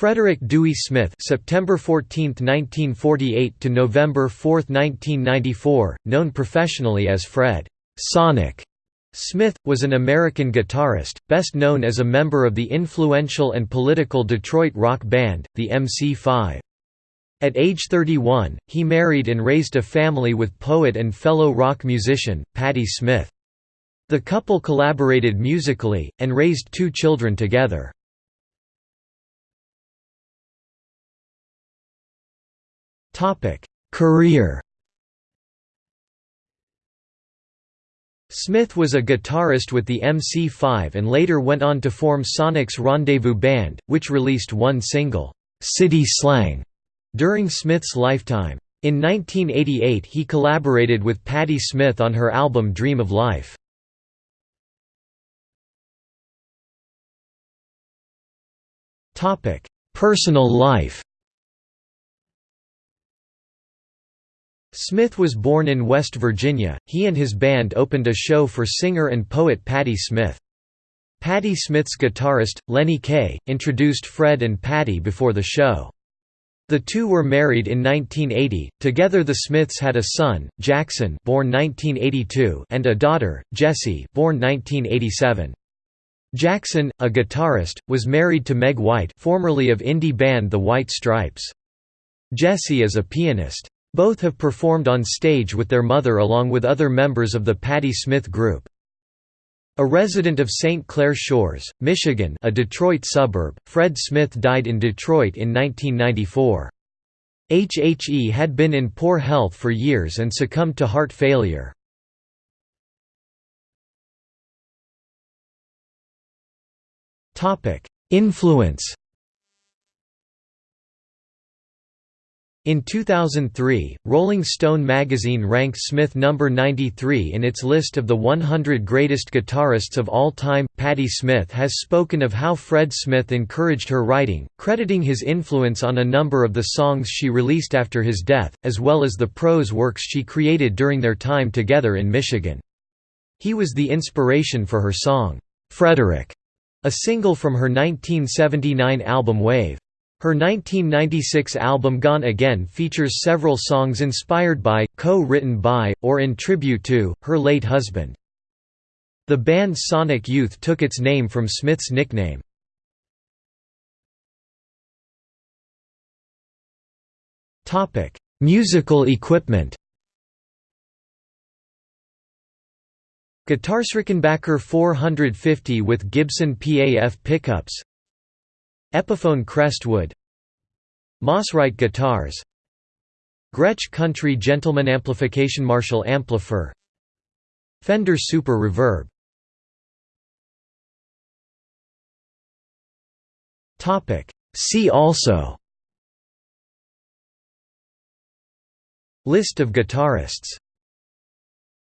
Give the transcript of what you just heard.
Frederick Dewey Smith September 14, 1948 to November 4, 1994, known professionally as Fred Sonic Smith, was an American guitarist, best known as a member of the influential and political Detroit rock band, the MC5. At age 31, he married and raised a family with poet and fellow rock musician, Patti Smith. The couple collaborated musically, and raised two children together. Career Smith was a guitarist with the MC5 and later went on to form Sonic's Rendezvous Band, which released one single, "'City Slang' during Smith's lifetime. In 1988 he collaborated with Patti Smith on her album Dream of Life. Personal life Smith was born in West Virginia. He and his band opened a show for singer and poet Patti Smith. Patti Smith's guitarist, Lenny Kaye, introduced Fred and Patti before the show. The two were married in 1980. Together the Smiths had a son, Jackson, born 1982, and a daughter, Jessie, born 1987. Jackson, a guitarist, was married to Meg White, formerly of indie band The White Stripes. Jessie is a pianist. Both have performed on stage with their mother along with other members of the Patti Smith Group. A resident of St. Clair Shores, Michigan a Detroit suburb, Fred Smith died in Detroit in 1994. HHE had been in poor health for years and succumbed to heart failure. Influence In 2003, Rolling Stone magazine ranked Smith number 93 in its list of the 100 greatest guitarists of all time. Patti Smith has spoken of how Fred Smith encouraged her writing, crediting his influence on a number of the songs she released after his death, as well as the prose works she created during their time together in Michigan. He was the inspiration for her song, Frederick, a single from her 1979 album Wave. Her 1996 album Gone Again features several songs inspired by, co-written by, or in tribute to, her late husband. The band Sonic Youth took its name from Smith's nickname. Musical equipment Guitar Rickenbacker 450 with Gibson PAF pickups Epiphone Crestwood. Mosrite guitars. Gretsch Country Gentleman Amplification Marshall Amplifier. Fender Super Reverb. See also. List of guitarists